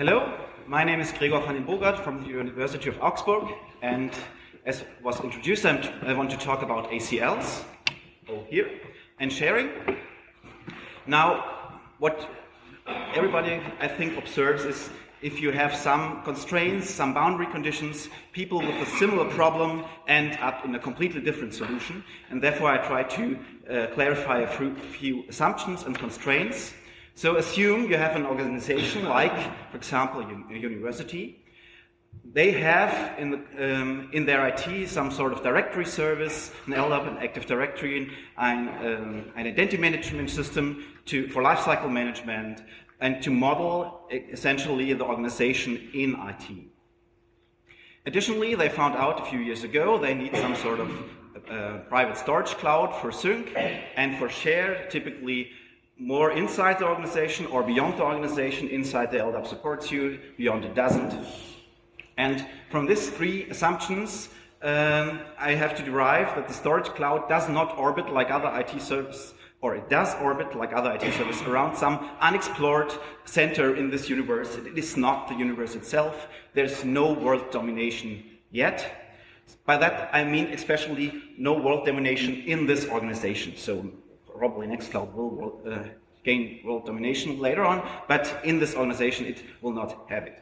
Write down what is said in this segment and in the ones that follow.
Hello, my name is Gregor van den Bogart from the University of Augsburg, and as was introduced, i want to talk about ACLs, oh, here, and sharing. Now, what everybody, I think, observes is if you have some constraints, some boundary conditions, people with a similar problem end up in a completely different solution. And therefore, I try to uh, clarify a few assumptions and constraints. So assume you have an organization like, for example, a university. They have in, the, um, in their IT some sort of directory service, an LDAP, an Active Directory, an, um, an identity management system to, for lifecycle management, and to model essentially the organization in IT. Additionally, they found out a few years ago they need some sort of uh, private storage cloud for sync and for share, typically more inside the organization or beyond the organization, inside the LDAP supports you, beyond it doesn't. And from these three assumptions, um, I have to derive that the storage cloud does not orbit like other IT service or it does orbit like other IT services around some unexplored center in this universe. It is not the universe itself. There's no world domination yet. By that, I mean especially no world domination in this organization. So probably Nextcloud will uh, gain world domination later on, but in this organization, it will not have it.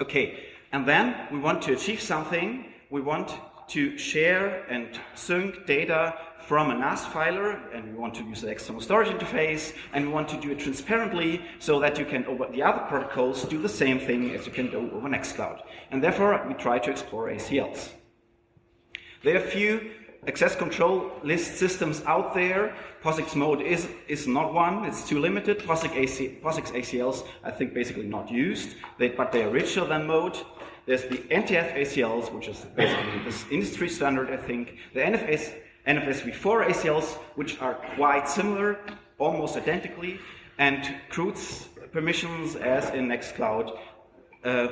Okay, and then we want to achieve something. We want to share and sync data from a NAS filer, and we want to use the external storage interface, and we want to do it transparently so that you can, over the other protocols, do the same thing as you can do over Nextcloud. And therefore, we try to explore ACLs. There are a few access control list systems out there. POSIX mode is, is not one, it's too limited. POSIX, AC, POSIX ACLs, I think, basically not used, they, but they are richer than mode. There's the NTFS ACLs, which is basically this industry standard, I think. The NFS NFS v4 ACLs, which are quite similar, almost identically, and CRUDS permissions, as in Nextcloud, uh,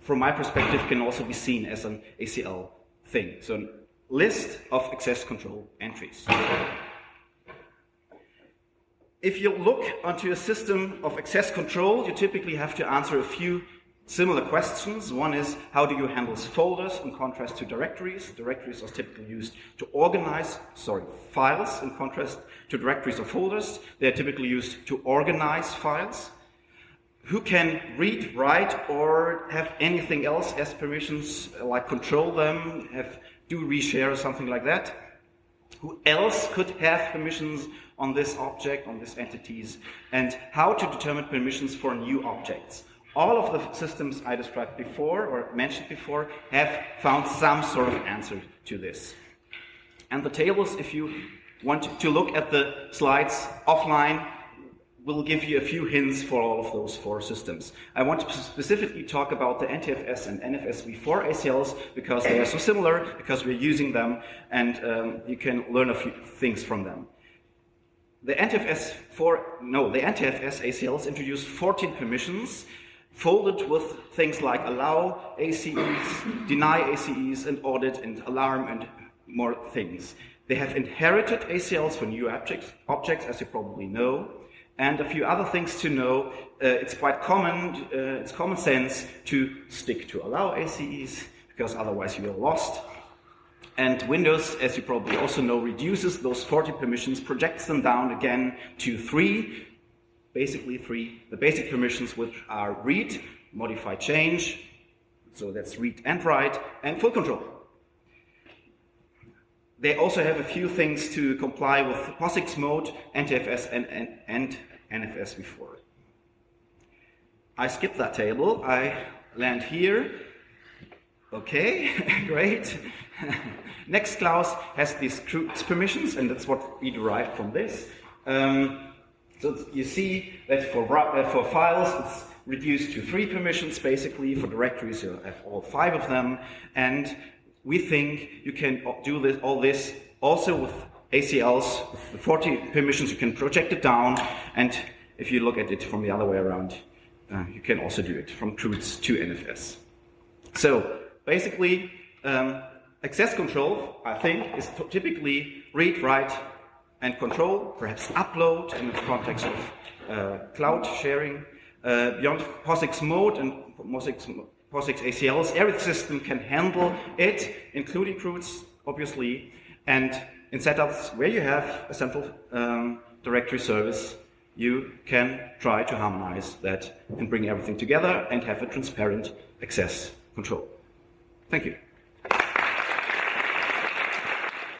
from my perspective, can also be seen as an ACL thing. So list of access control entries. If you look onto a system of access control, you typically have to answer a few Similar questions. One is, how do you handle folders in contrast to directories? Directories are typically used to organize, sorry, files in contrast to directories or folders. They're typically used to organize files. Who can read, write, or have anything else as permissions, like control them, have do reshare or something like that? Who else could have permissions on this object, on these entities? And how to determine permissions for new objects? all of the systems I described before or mentioned before have found some sort of answer to this. And the tables, if you want to look at the slides offline, will give you a few hints for all of those four systems. I want to specifically talk about the NTFS and NFS v4 ACLs because they are so similar, because we're using them, and um, you can learn a few things from them. The NTFS 4, no, the NTFS ACLs introduced 14 permissions folded with things like allow ACEs, deny ACEs, and audit and alarm and more things. They have inherited ACLs for new objects, objects as you probably know, and a few other things to know. Uh, it's quite common, uh, it's common sense to stick to allow ACEs, because otherwise you are lost. And Windows, as you probably also know, reduces those 40 permissions, projects them down again to three, basically three, the basic permissions which are read, modify change, so that's read and write, and full control. They also have a few things to comply with POSIX mode, NTFS, and, and, and NFS v4. I skip that table, I land here. Okay, great. Nextcloud has these CRUDS permissions, and that's what we derived from this. Um, so you see that for, uh, for files, it's reduced to three permissions, basically. For directories, you have all five of them. And we think you can do this, all this also with ACLs, with the 40 permissions, you can project it down. And if you look at it from the other way around, uh, you can also do it from CRUDS to NFS. So basically, um, access control, I think, is typically read, write, and control, perhaps upload in the context of uh, cloud sharing, uh, beyond POSIX mode and POSIX, POSIX ACLs, every system can handle it, including roots, obviously, and in setups where you have a central um, directory service, you can try to harmonize that and bring everything together and have a transparent access control. Thank you.